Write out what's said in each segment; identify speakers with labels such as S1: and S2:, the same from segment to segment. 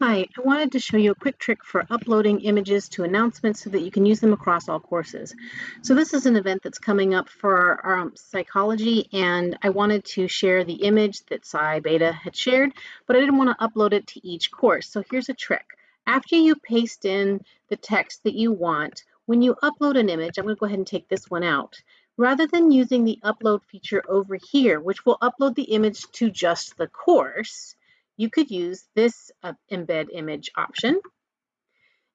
S1: Hi, I wanted to show you a quick trick for uploading images to announcements so that you can use them across all courses. So this is an event that's coming up for um, psychology and I wanted to share the image that Psi Beta had shared, but I didn't want to upload it to each course. So here's a trick. After you paste in the text that you want, when you upload an image, I'm going to go ahead and take this one out. Rather than using the upload feature over here, which will upload the image to just the course, you could use this uh, embed image option.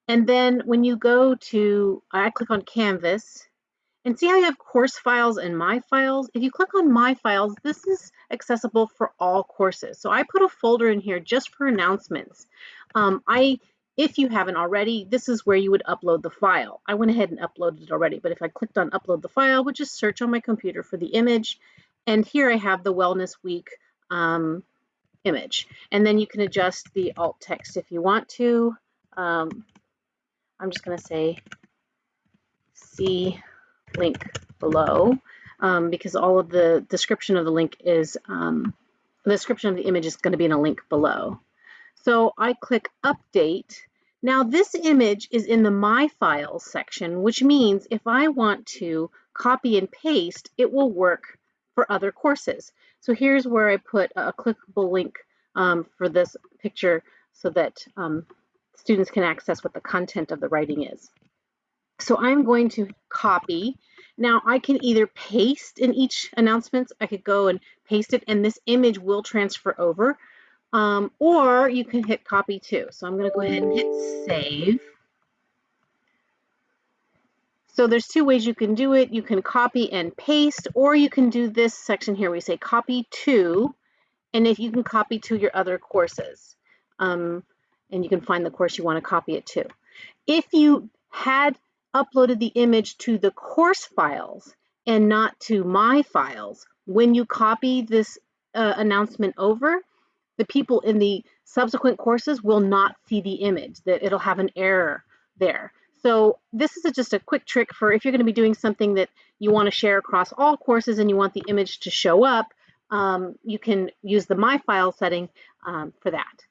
S1: And then when you go to, I click on Canvas, and see how you have course files and my files? If you click on my files, this is accessible for all courses. So I put a folder in here just for announcements. Um, I, if you haven't already, this is where you would upload the file. I went ahead and uploaded it already, but if I clicked on upload the file, I would just search on my computer for the image. And here I have the Wellness Week um, image. And then you can adjust the alt text if you want to. Um, I'm just going to say see link below um, because all of the description of the link is, um, the description of the image is going to be in a link below. So I click update. Now this image is in the My Files section, which means if I want to copy and paste, it will work for other courses. So here's where I put a clickable link um, for this picture so that um, students can access what the content of the writing is. So I'm going to copy. Now I can either paste in each announcement, I could go and paste it and this image will transfer over, um, or you can hit copy too. So I'm gonna go ahead and hit save. So there's two ways you can do it. You can copy and paste, or you can do this section here. We say copy to, and if you can copy to your other courses. Um, and you can find the course you want to copy it to. If you had uploaded the image to the course files and not to my files, when you copy this uh, announcement over, the people in the subsequent courses will not see the image, that it'll have an error there. So this is a, just a quick trick for if you're going to be doing something that you want to share across all courses and you want the image to show up, um, you can use the My File setting um, for that.